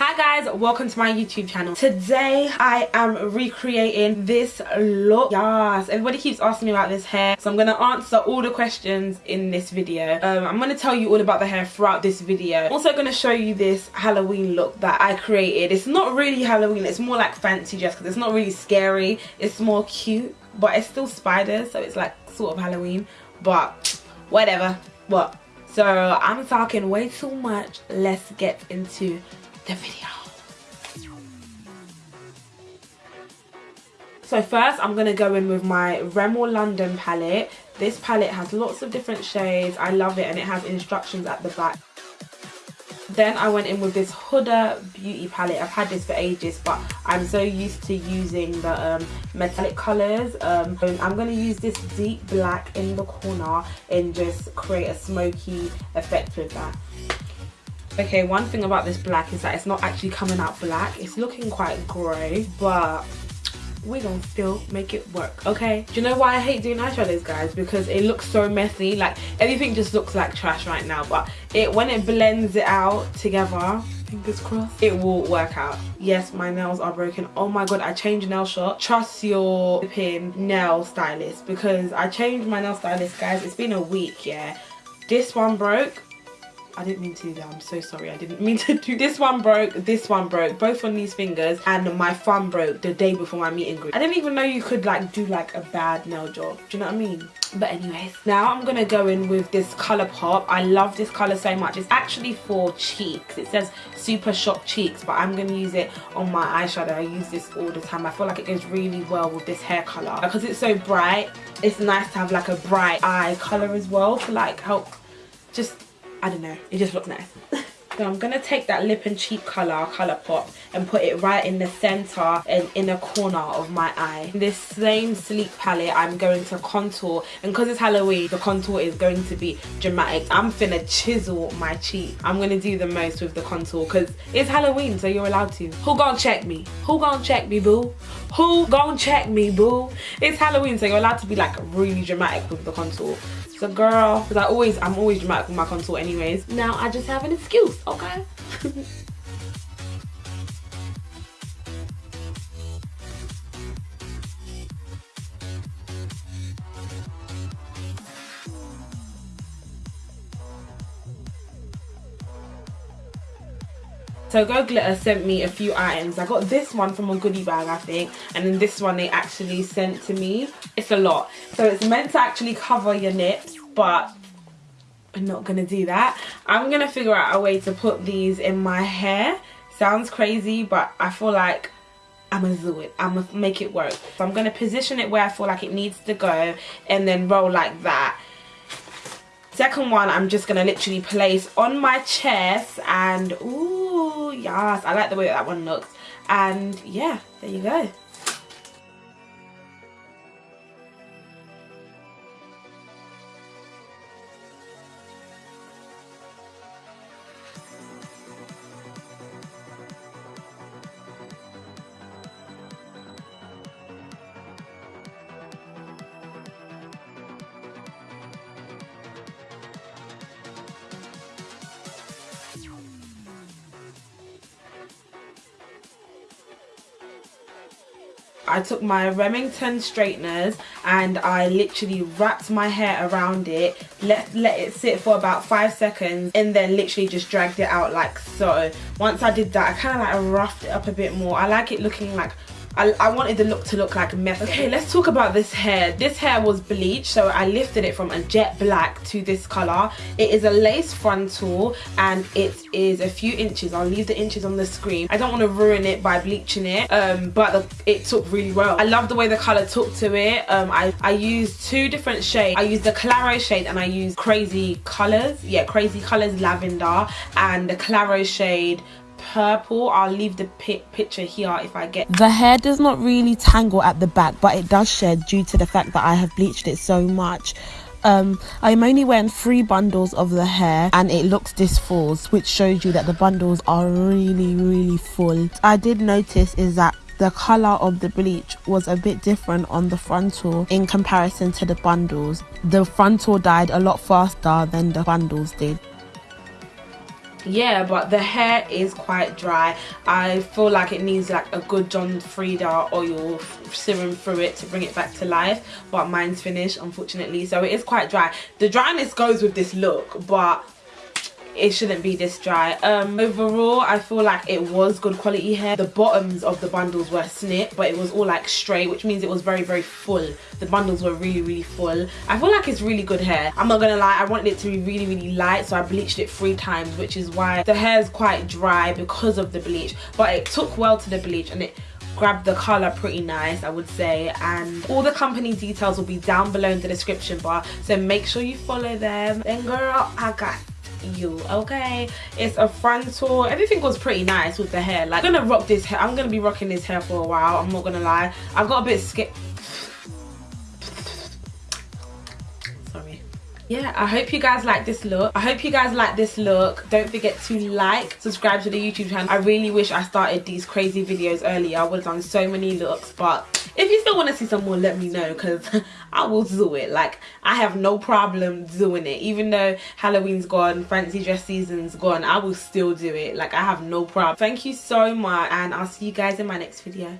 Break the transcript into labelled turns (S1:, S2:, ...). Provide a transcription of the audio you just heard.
S1: hi guys welcome to my youtube channel. Today i am recreating this look. Yes everybody keeps asking me about this hair so i'm gonna answer all the questions in this video. Um, i'm gonna tell you all about the hair throughout this video. I'm also gonna show you this halloween look that i created. It's not really halloween it's more like fancy dress because it's not really scary. It's more cute but it's still spiders so it's like sort of halloween but whatever. What? So i'm talking way too much. Let's get into the video. So first I'm going to go in with my Rimmel London palette. This palette has lots of different shades. I love it and it has instructions at the back. Then I went in with this Huda Beauty palette. I've had this for ages but I'm so used to using the um, metallic colours. Um, I'm going to use this deep black in the corner and just create a smoky effect with that. Okay, one thing about this black is that it's not actually coming out black. It's looking quite grey, but we're gonna still make it work okay? Do you know why i hate doing eyeshadows guys? Because it looks so messy. Like everything just looks like trash right now but it when it blends it out together fingers crossed. it will work out. Yes my nails are broken. Oh my god i changed nail shop trust your pin nail stylist because i changed my nail stylist guys. It's been a week yeah? This one broke I didn't mean to do that. I'm so sorry. I didn't mean to do this one broke, this one broke, both on these fingers, and my thumb broke the day before my meet and greet. I didn't even know you could like do like a bad nail job. Do you know what I mean? But anyways, now I'm gonna go in with this Colourpop. I love this colour so much. It's actually for cheeks. It says Super Shock Cheeks, but I'm gonna use it on my eyeshadow. I use this all the time. I feel like it goes really well with this hair colour. Because it's so bright, it's nice to have like a bright eye colour as well to like help just I don't know, it just looks nice. I'm going to take that lip and cheek colour, Colourpop, and put it right in the centre and inner corner of my eye. This same sleek palette, I'm going to contour. And because it's Halloween, the contour is going to be dramatic. I'm finna chisel my cheek. I'm going to do the most with the contour because it's Halloween, so you're allowed to. Who gonna check me? Who gonna check me, boo? Who gonna check me, boo? It's Halloween, so you're allowed to be like really dramatic with the contour. So girl, because I always, I'm always dramatic with my contour anyways. Now I just have an excuse, okay? So Go Glitter sent me a few items. I got this one from a goodie bag, I think. And then this one they actually sent to me. It's a lot. So it's meant to actually cover your nips, but I'm not to do that. I'm to figure out a way to put these in my hair. Sounds crazy, but I feel like I'm gonna do it. I'm gonna make it work. So I'm gonna position it where I feel like it needs to go and then roll like that second one i'm just gonna literally place on my chest and ooh yes i like the way that one looks and yeah there you go I took my Remington straighteners and I literally wrapped my hair around it, let, let it sit for about five seconds and then literally just dragged it out like so. Once I did that, I kind of like roughed it up a bit more. I like it looking like I, I wanted the look to look like mess. Okay, let's talk about this hair. This hair was bleached, so I lifted it from a jet black to this color. It is a lace frontal and it is a few inches. I'll leave the inches on the screen. I don't want to ruin it by bleaching it, um, but the, it took really well. I love the way the color took to it. Um, I, I used two different shades. I used the Clairol shade and I used Crazy Colors. Yeah, Crazy Colors Lavender and the Clairol shade purple i'll leave the picture here if i get
S2: the hair does not really tangle at the back but it does shed due to the fact that i have bleached it so much. Um, I'm only wearing three bundles of the hair and it looks this full which shows you that the bundles are really really full. I did notice is that the color of the bleach was a bit different on the frontal in comparison to the bundles. The frontal died a lot faster than the bundles did
S1: yeah but the hair is quite dry. I feel like it needs like a good john frieda oil serum through it to bring it back to life but mine's finished unfortunately. So it is quite dry. The dryness goes with this look but it shouldn't be this dry. Um overall i feel like it was good quality hair. The bottoms of the bundles were snip but it was all like straight which means it was very very full. The bundles were really really full. I feel like it's really good hair. I'm not gonna lie i wanted it to be really really light so i bleached it three times which is why the hair is quite dry because of the bleach but it took well to the bleach and it grabbed the color pretty nice i would say. And all the company details will be down below in the description bar so make sure you follow them. Then girl i got you okay? It's a frontal everything was pretty nice with the hair. Like i'm gonna rock this hair i'm gonna be rocking this hair for a while i'm not gonna lie. I got a bit scared yeah i hope you guys like this look. I hope you guys like this look. Don't forget to like subscribe to the youtube channel. I really wish i started these crazy videos earlier. I would have done so many looks but if you still want to see some more let me know because i will do it. Like i have no problem doing it. Even though halloween's gone fancy dress season's gone i will still do it. Like i have no problem. Thank you so much and i'll see you guys in my next video